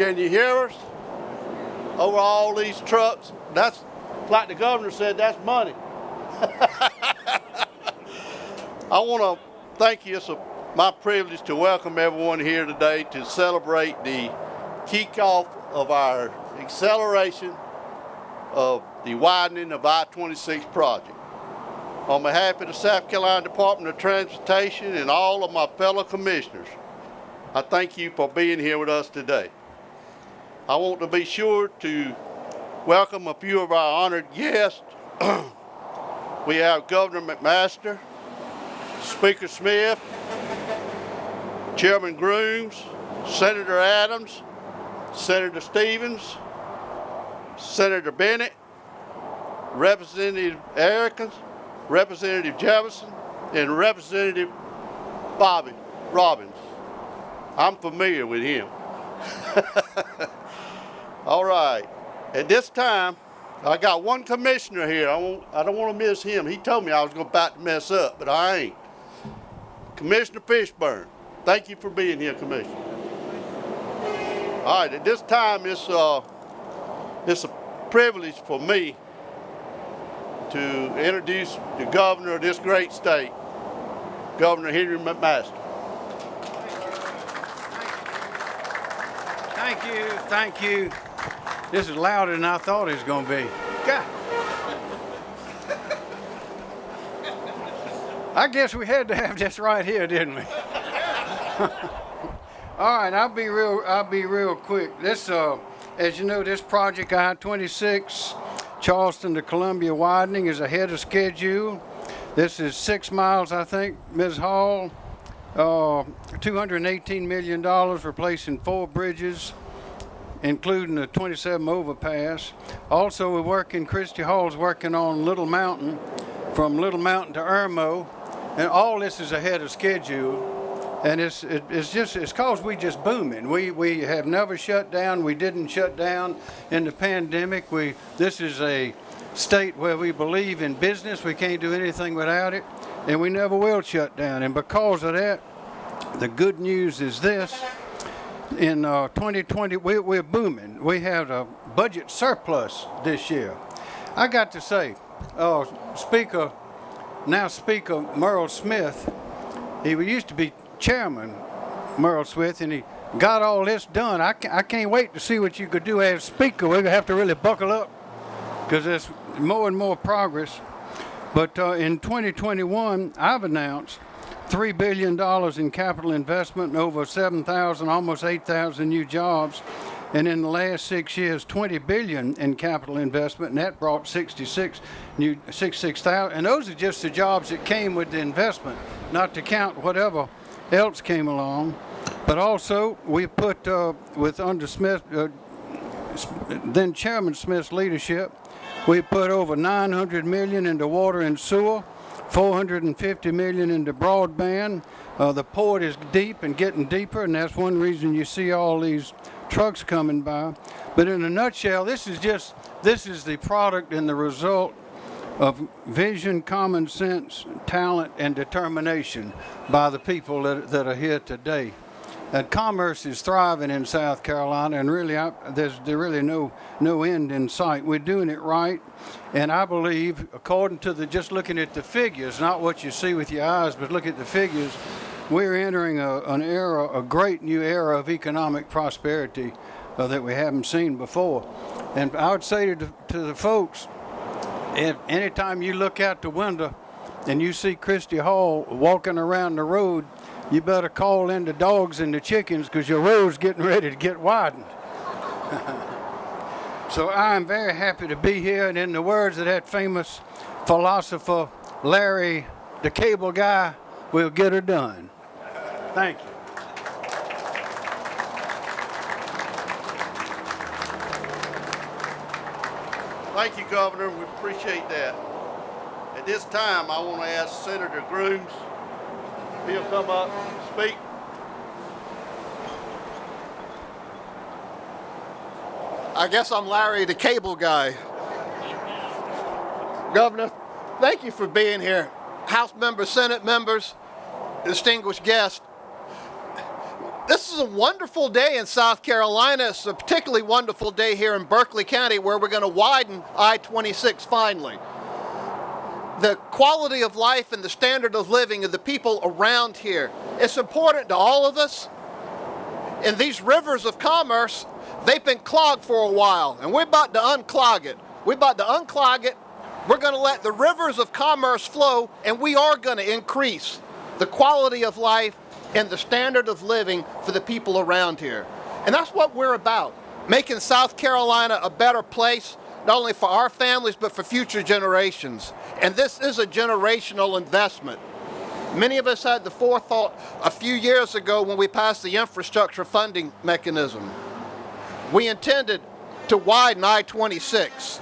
Can you hear us? Over all these trucks. That's like the governor said, that's money. I want to thank you. It's a, my privilege to welcome everyone here today to celebrate the kickoff of our acceleration of the widening of I-26 project. On behalf of the South Carolina Department of Transportation and all of my fellow commissioners, I thank you for being here with us today. I want to be sure to welcome a few of our honored guests. we have Governor McMaster, Speaker Smith, Chairman Grooms, Senator Adams, Senator Stevens, Senator Bennett, Representative Erickson, Representative Jefferson, and Representative Bobby Robbins. I'm familiar with him. All right. At this time, I got one commissioner here. I, won't, I don't want to miss him. He told me I was about to mess up, but I ain't. Commissioner Fishburne, thank you for being here, Commissioner. All right, at this time, it's, uh, it's a privilege for me to introduce the governor of this great state, Governor Henry McMaster. Thank you, thank you. This is louder than I thought it was going to be. God. I guess we had to have this right here, didn't we? All right, I'll be real. I'll be real quick. This, uh, as you know, this project I-26, Charleston to Columbia widening is ahead of schedule. This is six miles, I think, Ms. Hall. Uh, $218 million replacing four bridges, including the 27 overpass. Also, we're working, Christy Hall's working on Little Mountain, from Little Mountain to Irmo, and all this is ahead of schedule. And it's it, it's just it's cause we just booming. We we have never shut down. We didn't shut down in the pandemic. We this is a state where we believe in business. We can't do anything without it, and we never will shut down. And because of that, the good news is this: in uh, 2020, we, we're booming. We have a budget surplus this year. I got to say, uh, Speaker, now Speaker Murrell Smith, he used to be Chairman Murrell Smith, and he got all this done. I, I can't wait to see what you could do as Speaker. We're going to have to really buckle up because there's more and more progress. But uh, in 2021, I've announced $3 billion in capital investment and over 7,000, almost 8,000 new jobs. And in the last six years, 20 billion in capital investment, and that brought 66 new 66,000. And those are just the jobs that came with the investment, not to count whatever else came along. But also, we put uh, with under Smith, uh, then Chairman Smith's leadership, we put over 900 million into water and sewer. 450 million into broadband. Uh, the port is deep and getting deeper, and that's one reason you see all these trucks coming by. But in a nutshell, this is just this is the product and the result of vision, common sense, talent, and determination by the people that, that are here today. And commerce is thriving in South Carolina, and really, I, there's there really no no end in sight. We're doing it right, and I believe, according to the just looking at the figures, not what you see with your eyes, but look at the figures, we're entering a, an era, a great new era of economic prosperity uh, that we haven't seen before. And I would say to, to the folks, if anytime you look out the window and you see Christy Hall walking around the road, you better call in the dogs and the chickens because your road's getting ready to get widened. so I'm very happy to be here, and in the words of that famous philosopher, Larry, the cable guy, we'll get her done. Thank you. Thank you, Governor. We appreciate that. At this time, I want to ask Senator Grooms he'll come up speak. I guess I'm Larry, the cable guy. Governor, thank you for being here. House members, Senate members, distinguished guests. This is a wonderful day in South Carolina. It's a particularly wonderful day here in Berkeley County where we're going to widen I-26 finally. The quality of life and the standard of living of the people around here. It's important to all of us. And these rivers of commerce, they've been clogged for a while and we're about to unclog it. We're about to unclog it. We're going to let the rivers of commerce flow and we are going to increase the quality of life and the standard of living for the people around here. And that's what we're about, making South Carolina a better place, not only for our families, but for future generations. And this is a generational investment. Many of us had the forethought a few years ago when we passed the infrastructure funding mechanism. We intended to widen I-26.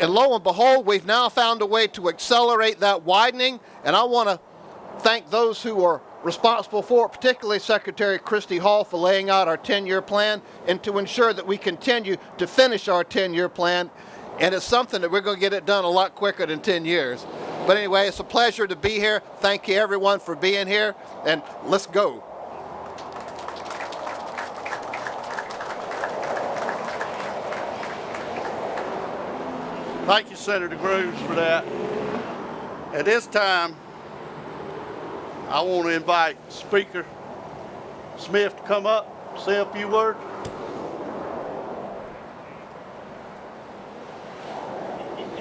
And lo and behold, we've now found a way to accelerate that widening. And I want to thank those who are responsible for it, particularly Secretary Christy Hall for laying out our 10-year plan and to ensure that we continue to finish our 10-year plan. And it's something that we're going to get it done a lot quicker than 10 years. But anyway, it's a pleasure to be here. Thank you everyone for being here and let's go. Thank you, Senator Grooms, for that. At this time, I want to invite Speaker Smith to come up, say a few words.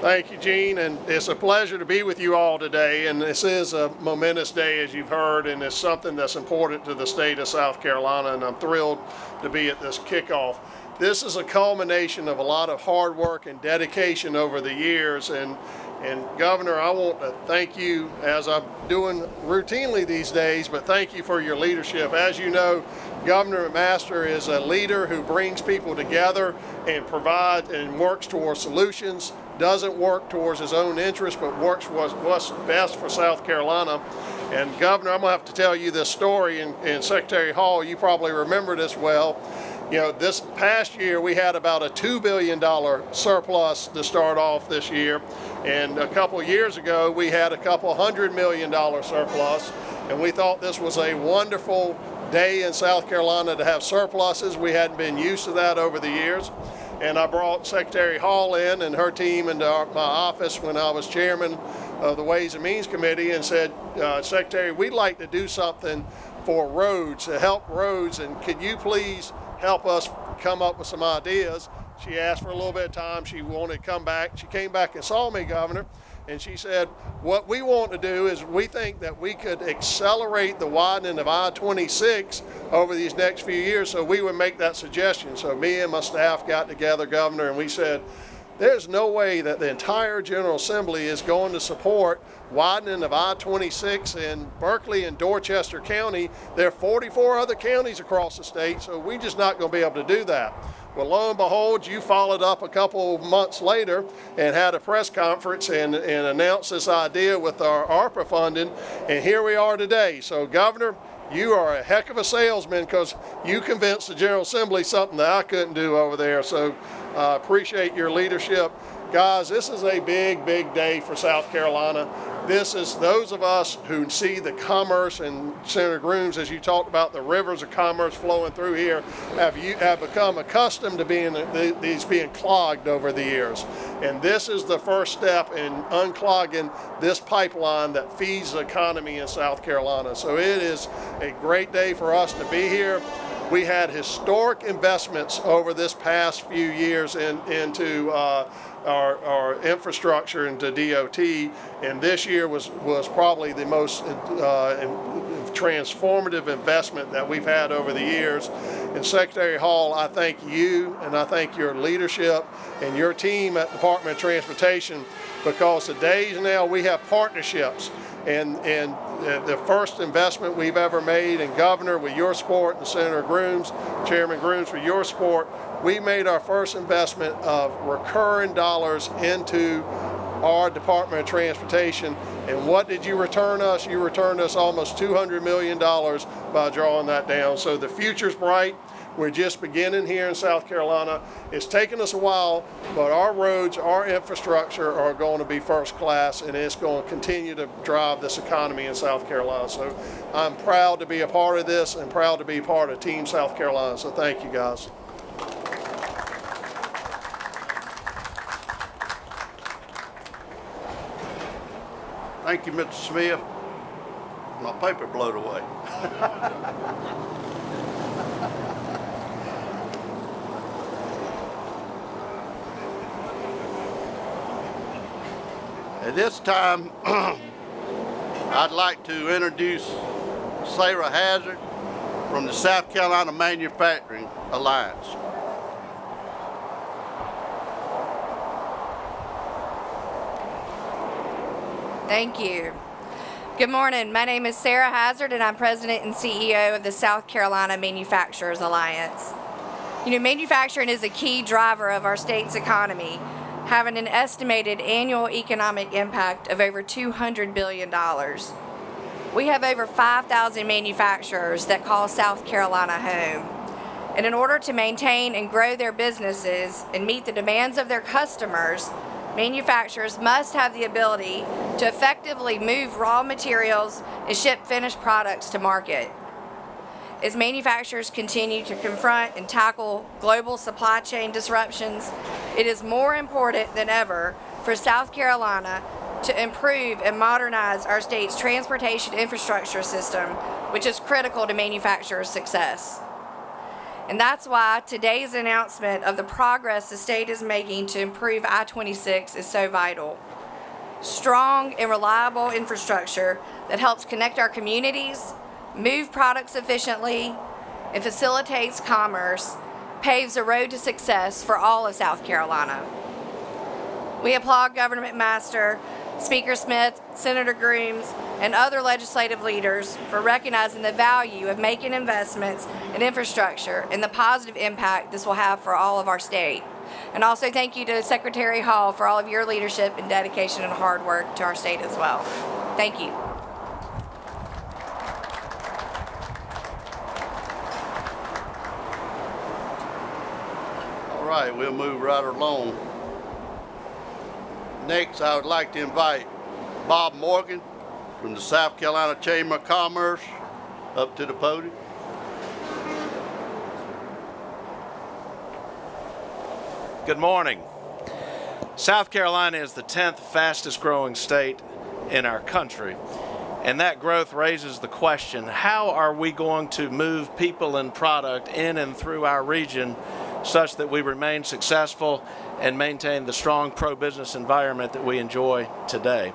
Thank you, Gene, and it's a pleasure to be with you all today. And this is a momentous day, as you've heard, and it's something that's important to the state of South Carolina, and I'm thrilled to be at this kickoff. This is a culmination of a lot of hard work and dedication over the years, and and Governor, I want to thank you as I'm doing routinely these days, but thank you for your leadership. As you know, Governor McMaster is a leader who brings people together and provides and works towards solutions, doesn't work towards his own interests, but works what's best for South Carolina. And Governor, I'm gonna have to tell you this story, and, and Secretary Hall, you probably remember this well. You know, this past year we had about a $2 billion surplus to start off this year. And a couple years ago we had a couple hundred million dollar surplus. And we thought this was a wonderful day in South Carolina to have surpluses. We hadn't been used to that over the years. And I brought Secretary Hall in and her team into our, my office when I was chairman of the Ways and Means Committee and said, uh, Secretary, we'd like to do something for roads, to help roads, and could you please help us come up with some ideas. She asked for a little bit of time. She wanted to come back. She came back and saw me, Governor, and she said, what we want to do is we think that we could accelerate the widening of I-26 over these next few years, so we would make that suggestion. So me and my staff got together, Governor, and we said, there's no way that the entire General Assembly is going to support widening of I-26 in Berkeley and Dorchester County. There are 44 other counties across the state, so we're just not going to be able to do that. Well, lo and behold, you followed up a couple months later and had a press conference and, and announced this idea with our ARPA funding, and here we are today. So, Governor, you are a heck of a salesman because you convinced the General Assembly something that I couldn't do over there. So I uh, appreciate your leadership. Guys, this is a big, big day for South Carolina. This is those of us who see the commerce and Senator Grooms, as you talked about the rivers of commerce flowing through here, have you have become accustomed to being these being clogged over the years. And this is the first step in unclogging this pipeline that feeds the economy in South Carolina. So it is a great day for us to be here. We had historic investments over this past few years in, into uh, our, our, infrastructure into DOT, and this year was, was probably the most uh, transformative investment that we've had over the years. And Secretary Hall, I thank you and I thank your leadership and your team at Department of Transportation because today now we have partnerships and, and the first investment we've ever made in Governor with your support and Senator Grooms, Chairman Grooms with your support, we made our first investment of recurring dollars into our Department of Transportation. And what did you return us? You returned us almost $200 million by drawing that down. So the future's bright. We're just beginning here in South Carolina. It's taken us a while, but our roads, our infrastructure are going to be first class and it's going to continue to drive this economy in South Carolina. So I'm proud to be a part of this and proud to be part of Team South Carolina. So thank you guys. Thank you, Mr. Smith. My paper blowed away. At this time, I'd like to introduce Sarah Hazard from the South Carolina Manufacturing Alliance. Thank you. Good morning. My name is Sarah Hazard, and I'm President and CEO of the South Carolina Manufacturers Alliance. You know, manufacturing is a key driver of our state's economy, having an estimated annual economic impact of over $200 billion. We have over 5,000 manufacturers that call South Carolina home. And in order to maintain and grow their businesses and meet the demands of their customers, manufacturers must have the ability to effectively move raw materials and ship finished products to market. As manufacturers continue to confront and tackle global supply chain disruptions, it is more important than ever for South Carolina to improve and modernize our state's transportation infrastructure system, which is critical to manufacturers' success. And that's why today's announcement of the progress the state is making to improve I-26 is so vital. Strong and reliable infrastructure that helps connect our communities, move products efficiently, and facilitates commerce paves a road to success for all of South Carolina. We applaud Governor McMaster Speaker Smith, Senator Grooms, and other legislative leaders for recognizing the value of making investments in infrastructure and the positive impact this will have for all of our state. And also thank you to Secretary Hall for all of your leadership and dedication and hard work to our state as well. Thank you. All right, we'll move right along. Next, I would like to invite Bob Morgan from the South Carolina Chamber of Commerce up to the podium. Good morning. South Carolina is the 10th fastest growing state in our country. And that growth raises the question, how are we going to move people and product in and through our region such that we remain successful and maintain the strong pro-business environment that we enjoy today?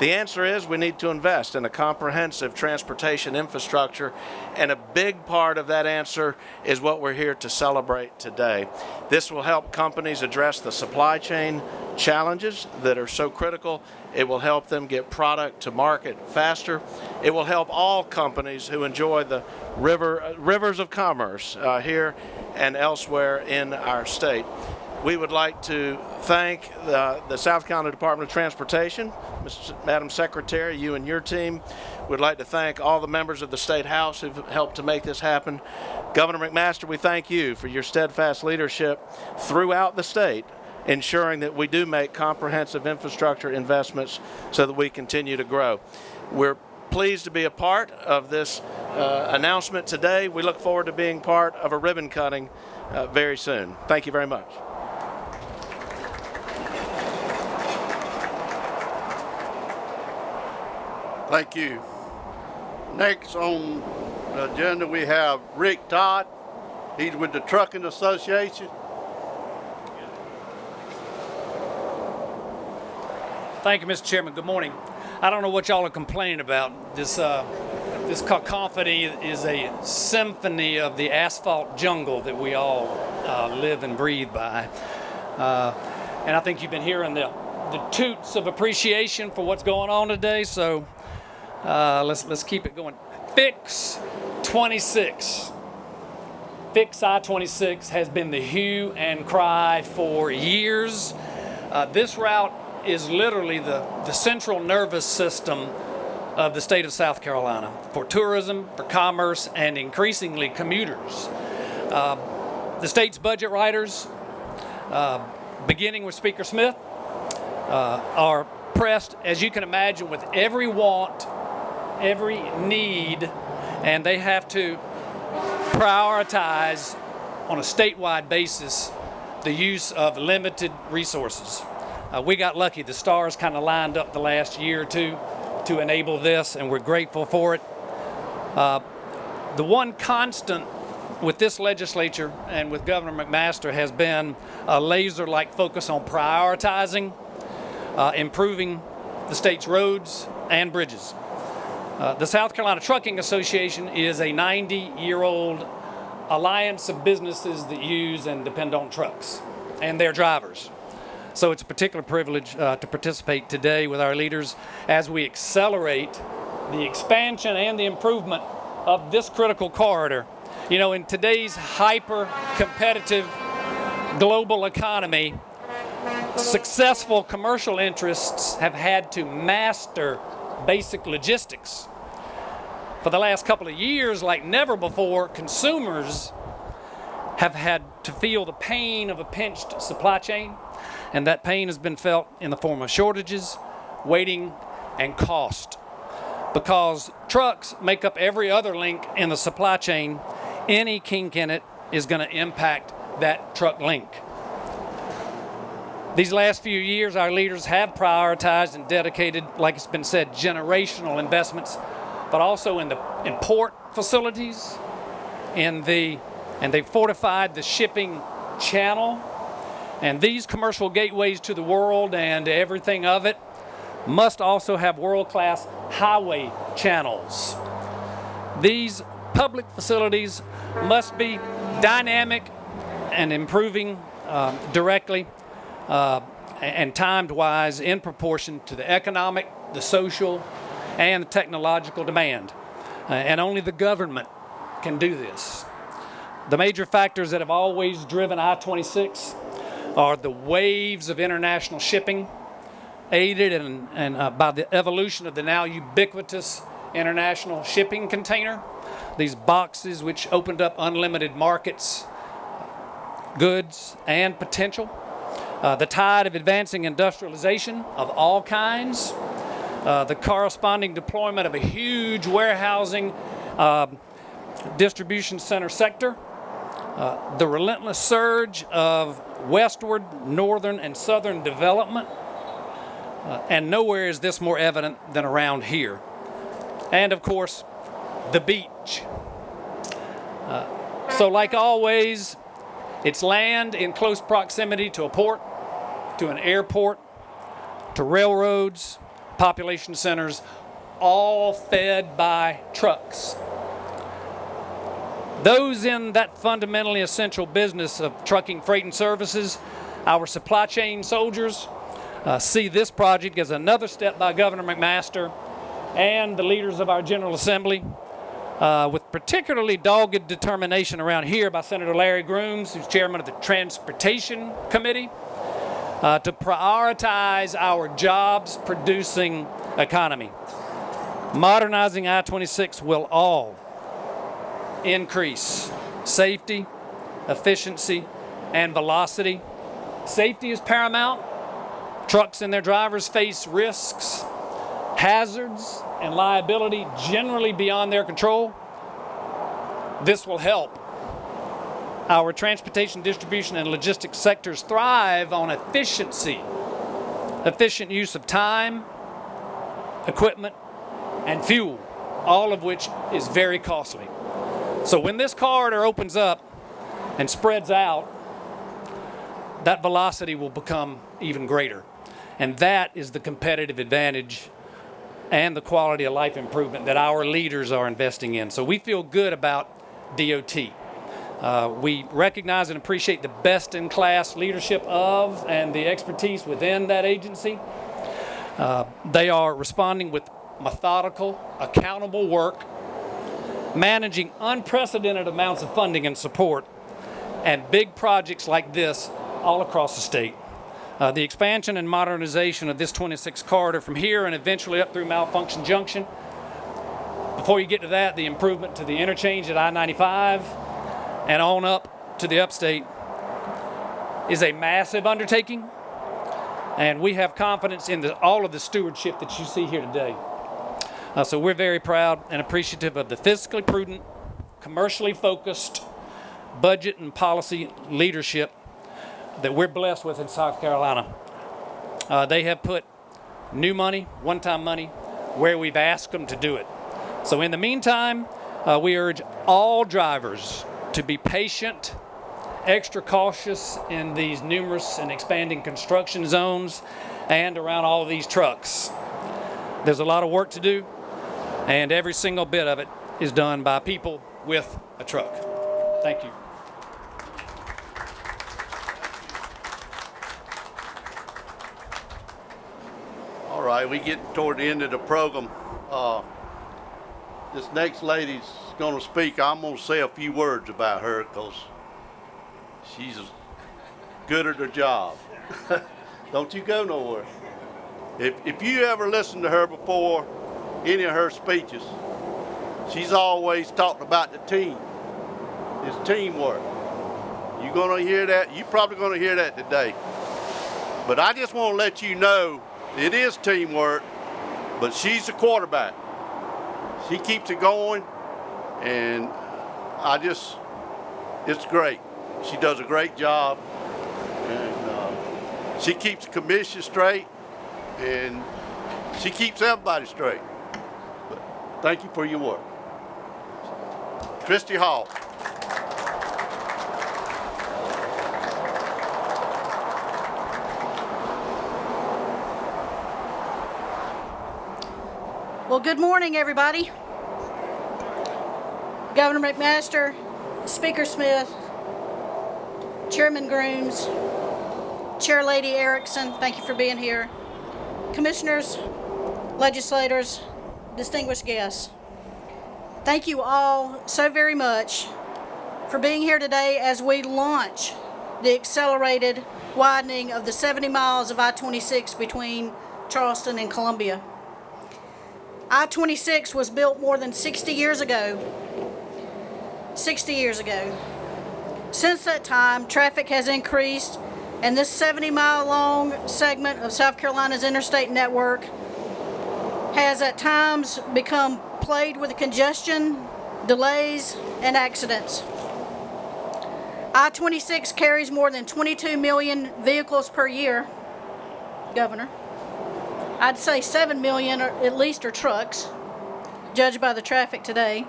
The answer is we need to invest in a comprehensive transportation infrastructure, and a big part of that answer is what we're here to celebrate today. This will help companies address the supply chain challenges that are so critical. It will help them get product to market faster. It will help all companies who enjoy the river, rivers of commerce uh, here and elsewhere in our state. We would like to thank the, the, South Carolina Department of Transportation. Madam Secretary, you and your team. We'd like to thank all the members of the State House who've helped to make this happen. Governor McMaster, we thank you for your steadfast leadership throughout the state, ensuring that we do make comprehensive infrastructure investments so that we continue to grow. We're pleased to be a part of this uh, announcement today. We look forward to being part of a ribbon cutting uh, very soon. Thank you very much. Thank you. Next on the agenda, we have Rick Todd. He's with the Trucking Association. Thank you, Mr. Chairman. Good morning. I don't know what y'all are complaining about. This uh, this cacophony is a symphony of the asphalt jungle that we all uh, live and breathe by. Uh, and I think you've been hearing the the toots of appreciation for what's going on today. So uh, let's let's keep it going. Fix 26. Fix I-26 has been the hue and cry for years. Uh, this route is literally the, the central nervous system of the state of South Carolina for tourism, for commerce, and increasingly commuters. the state's budget writers, uh, beginning with Speaker Smith, uh, are pressed, as you can imagine, with every want, every need, and they have to prioritize on a statewide basis the use of limited resources. Uh, we got lucky. The stars kind of lined up the last year or two to enable this, and we're grateful for it. Uh, the one constant with this legislature and with Governor McMaster has been a laser-like focus on prioritizing, uh, improving the state's roads and bridges. Uh, the South Carolina Trucking Association is a 90-year-old alliance of businesses that use and depend on trucks and their drivers. So it's a particular privilege uh, to participate today with our leaders as we accelerate the expansion and the improvement of this critical corridor. You know, in today's hyper competitive global economy, successful commercial interests have had to master basic logistics. For the last couple of years, like never before, consumers have had to feel the pain of a pinched supply chain, and that pain has been felt in the form of shortages, waiting, and cost. Because trucks make up every other link in the supply chain, any kink in it is going to impact that truck link. These last few years, our leaders have prioritized and dedicated, like it's been said, generational investments, but also in the in port facilities, in the and they fortified the shipping channel. And these commercial gateways to the world and everything of it must also have world-class highway channels. These public facilities must be dynamic and improving uh, directly uh, and timed wise in proportion to the economic, the social, and the technological demand. Uh, and only the government can do this. The major factors that have always driven I-26 are the waves of international shipping, aided and, and uh, by the evolution of the now ubiquitous international shipping container. These boxes which opened up unlimited markets, goods, and potential. Uh, the tide of advancing industrialization of all kinds. Uh, the corresponding deployment of a huge warehousing uh, distribution center sector. Uh, the relentless surge of westward, northern, and southern development. Uh, and nowhere is this more evident than around here. And of course, the beach. Uh, so like always, it's land in close proximity to a port, to an airport, to railroads, population centers, all fed by trucks. Those in that fundamentally essential business of trucking freight and services, our supply chain soldiers, uh, see this project as another step by Governor McMaster and the leaders of our General Assembly, uh, with particularly dogged determination around here by Senator Larry Grooms, who's chairman of the Transportation Committee, uh, to prioritize our jobs producing economy. Modernizing I-26 will all increase safety, efficiency, and velocity. Safety is paramount. Trucks and their drivers face risks, hazards, and liability generally beyond their control. This will help. Our transportation, distribution, and logistics sectors thrive on efficiency, efficient use of time, equipment, and fuel, all of which is very costly. So when this corridor opens up and spreads out, that velocity will become even greater. And that is the competitive advantage and the quality of life improvement that our leaders are investing in. So we feel good about DOT. Uh, we recognize and appreciate the best-in-class leadership of and the expertise within that agency. Uh, they are responding with methodical, accountable work managing unprecedented amounts of funding and support and big projects like this all across the state. Uh, the expansion and modernization of this 26 corridor from here and eventually up through Malfunction Junction. Before you get to that, the improvement to the interchange at I-95 and on up to the upstate is a massive undertaking. And we have confidence in the, all of the stewardship that you see here today. Uh, so we're very proud and appreciative of the fiscally prudent, commercially focused budget and policy leadership that we're blessed with in South Carolina. Uh, they have put new money, one time money, where we've asked them to do it. So, in the meantime, uh, we urge all drivers to be patient, extra cautious in these numerous and expanding construction zones and around all of these trucks. There's a lot of work to do, and every single bit of it is done by people with a truck. Thank you. All right, we get toward the end of the program. Uh, this next lady's going to speak. I'm going to say a few words about her because she's good at her job. Don't you go nowhere. If, if you ever listened to her before, any of her speeches, she's always talked about the team. It's teamwork. You're going to hear that. You're probably going to hear that today. But I just want to let you know it is teamwork, but she's the quarterback. She keeps it going, and I just, it's great. She does a great job, and uh, she keeps the commission straight, and she keeps everybody straight. But thank you for your work. Christy Hall. Well, good morning, everybody. Governor McMaster, Speaker Smith, Chairman Grooms, Chair Lady Erickson, thank you for being here. Commissioners, legislators, distinguished guests, thank you all so very much for being here today as we launch the accelerated widening of the 70 miles of I 26 between Charleston and Columbia. I 26 was built more than 60 years ago. 60 years ago. Since that time, traffic has increased, and this 70 mile long segment of South Carolina's interstate network has at times become plagued with congestion, delays, and accidents. I 26 carries more than 22 million vehicles per year, Governor. I'd say 7 million at least are trucks, judged by the traffic today.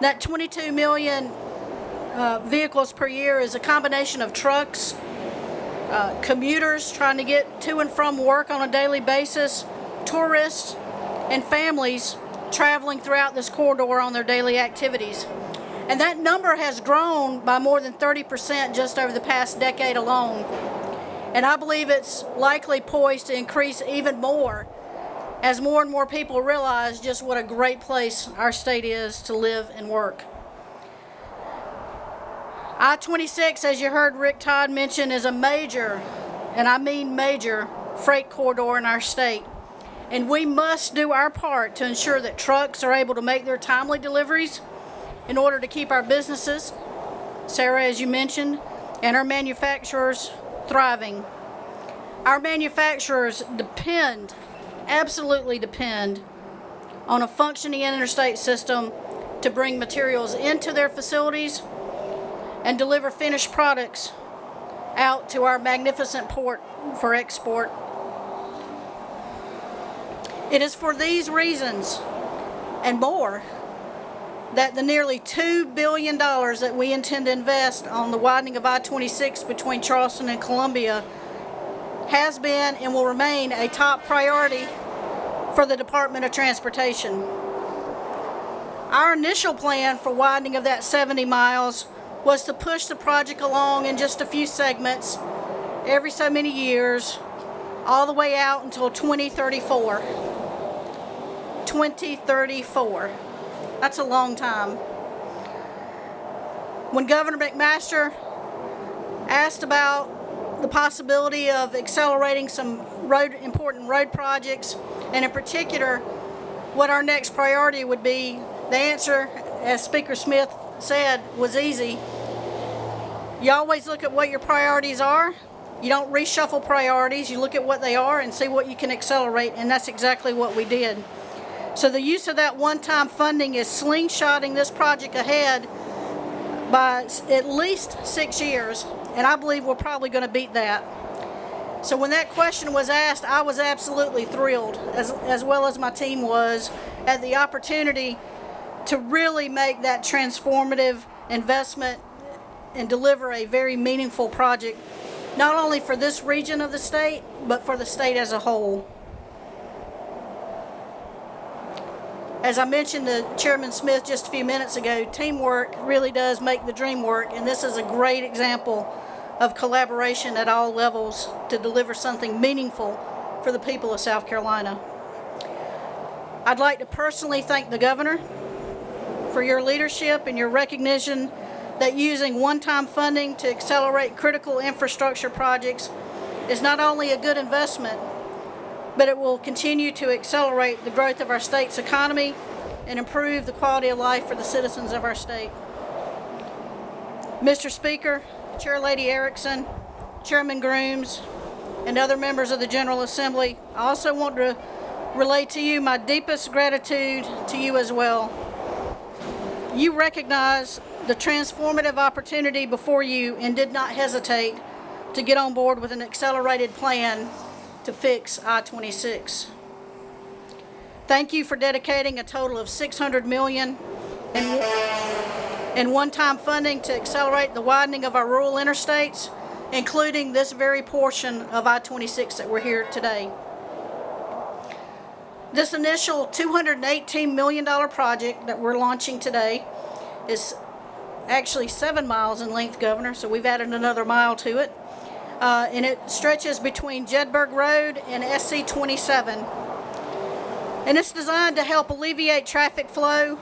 That 22 million uh, vehicles per year is a combination of trucks, uh, commuters trying to get to and from work on a daily basis, tourists, and families traveling throughout this corridor on their daily activities. And that number has grown by more than 30% just over the past decade alone. And I believe it's likely poised to increase even more as more and more people realize just what a great place our state is to live and work. I 26, as you heard Rick Todd mention, is a major, and I mean major, freight corridor in our state. And we must do our part to ensure that trucks are able to make their timely deliveries in order to keep our businesses, Sarah, as you mentioned, and our manufacturers thriving. Our manufacturers depend, absolutely depend, on a functioning interstate system to bring materials into their facilities and deliver finished products out to our magnificent port for export. It is for these reasons and more that the nearly $2 billion that we intend to invest on the widening of I-26 between Charleston and Columbia has been and will remain a top priority for the Department of Transportation. Our initial plan for widening of that 70 miles was to push the project along in just a few segments every so many years all the way out until 2034. 2034. That's a long time. When Governor McMaster asked about the possibility of accelerating some road important road projects, and in particular, what our next priority would be, the answer, as Speaker Smith said, was easy. You always look at what your priorities are. You don't reshuffle priorities. You look at what they are and see what you can accelerate, and that's exactly what we did. So the use of that one-time funding is slingshotting this project ahead by at least six years, and I believe we're probably going to beat that. So when that question was asked, I was absolutely thrilled, as, as well as my team was, at the opportunity to really make that transformative investment and deliver a very meaningful project, not only for this region of the state, but for the state as a whole. As I mentioned to Chairman Smith just a few minutes ago, teamwork really does make the dream work, and this is a great example of collaboration at all levels to deliver something meaningful for the people of South Carolina. I'd like to personally thank the governor for your leadership and your recognition that using one-time funding to accelerate critical infrastructure projects is not only a good investment, but it will continue to accelerate the growth of our state's economy and improve the quality of life for the citizens of our state. Mr. Speaker, Chair Lady Erickson, Chairman Grooms, and other members of the General Assembly, I also want to relate to you my deepest gratitude to you as well. You recognize the transformative opportunity before you and did not hesitate to get on board with an accelerated plan to fix I-26. Thank you for dedicating a total of 600 million in, in one-time funding to accelerate the widening of our rural interstates, including this very portion of I-26 that we're here today. This initial $218 million project that we're launching today is actually seven miles in length, Governor, so we've added another mile to it. Uh, and it stretches between Jedburg Road and SC 27. And it's designed to help alleviate traffic flow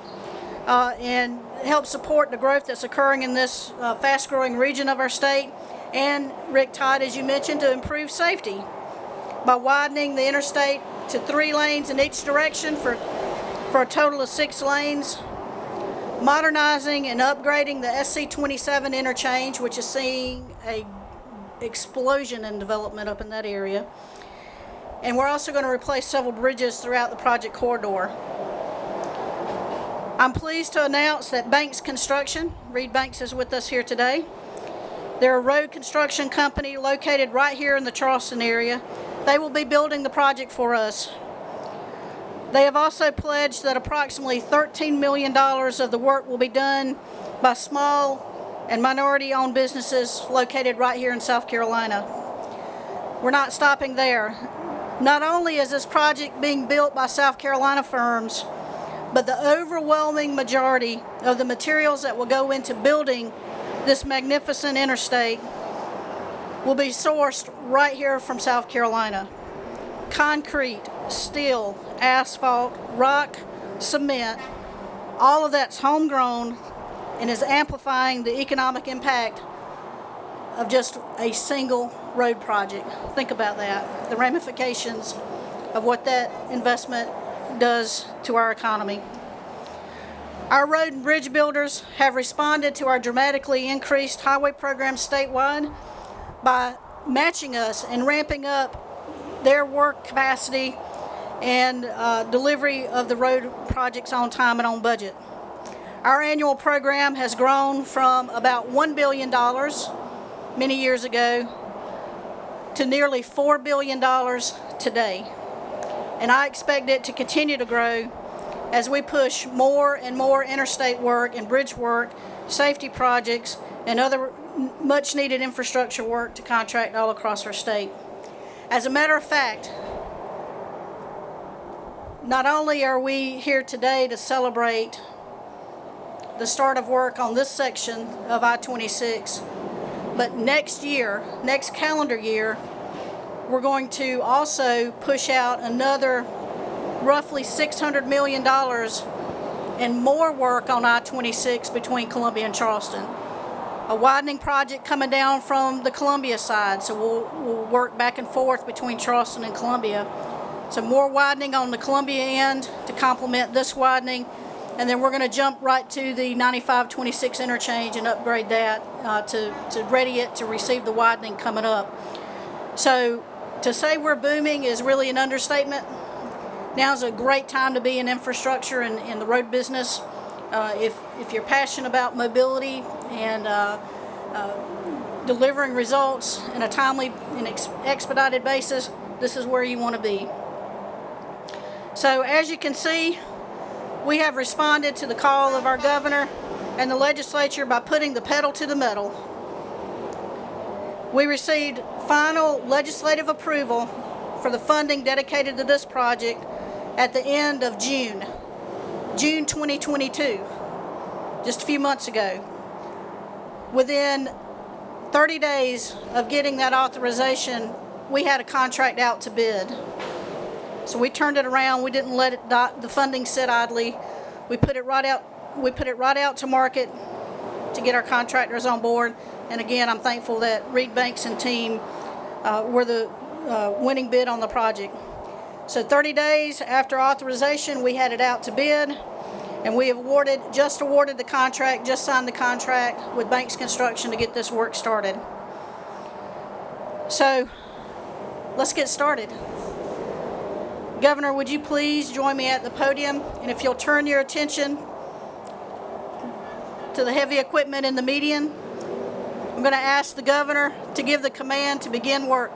uh, and help support the growth that's occurring in this uh, fast growing region of our state. And Rick Todd, as you mentioned, to improve safety by widening the interstate to three lanes in each direction for, for a total of six lanes modernizing and upgrading the SC27 interchange, which is seeing a explosion in development up in that area. And we're also going to replace several bridges throughout the project corridor. I'm pleased to announce that Banks Construction, Reed Banks is with us here today. They're a road construction company located right here in the Charleston area. They will be building the project for us. They have also pledged that approximately $13 million of the work will be done by small and minority-owned businesses located right here in South Carolina. We're not stopping there. Not only is this project being built by South Carolina firms, but the overwhelming majority of the materials that will go into building this magnificent interstate will be sourced right here from South Carolina. Concrete, steel, asphalt, rock, cement, all of that's homegrown and is amplifying the economic impact of just a single road project. Think about that, the ramifications of what that investment does to our economy. Our road and bridge builders have responded to our dramatically increased highway program statewide by matching us and ramping up their work capacity and uh, delivery of the road projects on time and on budget. Our annual program has grown from about $1 billion many years ago to nearly $4 billion today. And I expect it to continue to grow as we push more and more interstate work and bridge work, safety projects, and other much needed infrastructure work to contract all across our state. As a matter of fact, not only are we here today to celebrate the start of work on this section of I-26, but next year, next calendar year, we're going to also push out another roughly $600 million and more work on I-26 between Columbia and Charleston. A widening project coming down from the Columbia side, so we'll, we'll work back and forth between Charleston and Columbia. So more widening on the Columbia end to complement this widening, And then we're going to jump right to the 9526 interchange and upgrade that uh, to, to ready it to receive the widening coming up. So to say we're booming is really an understatement. Now's a great time to be in infrastructure and in the road business. Uh, if, if you're passionate about mobility and uh, uh, delivering results in a timely and ex- expedited basis, this is where you want to be. So as you can see, we have responded to the call of our governor and the legislature by putting the pedal to the metal. We received final legislative approval for the funding dedicated to this project at the end of June, June 2022, just a few months ago. Within 30 days of getting that authorization, we had a contract out to bid. So we turned it around. We didn't let it dot, the funding sit idly. We put it right out. We put it right out to market to get our contractors on board. And again, I'm thankful that Reed Banks and team uh, were the uh, winning bid on the project. So 30 days after authorization, we had it out to bid, and we have awarded, just awarded the contract, just signed the contract with Banks Construction to get this work started. So let's get started. Governor, would you please join me at the podium? And if you'll turn your attention to the heavy equipment in the median, going to ask the governor to give the command to begin work.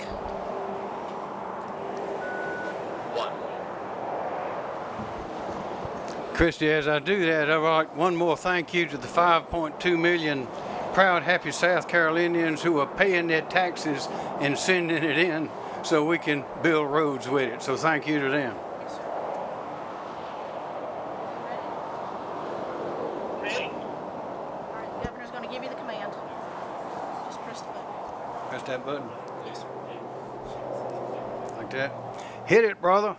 Christy, as I do that, I'd like one more thank you to the 5.2 million proud, happy South Carolinians who are paying their taxes and sending it in so we can build roads with it. So thank you to them. All right, the governor's going to give you the command. Just press the button. Like that. Hit it, brother.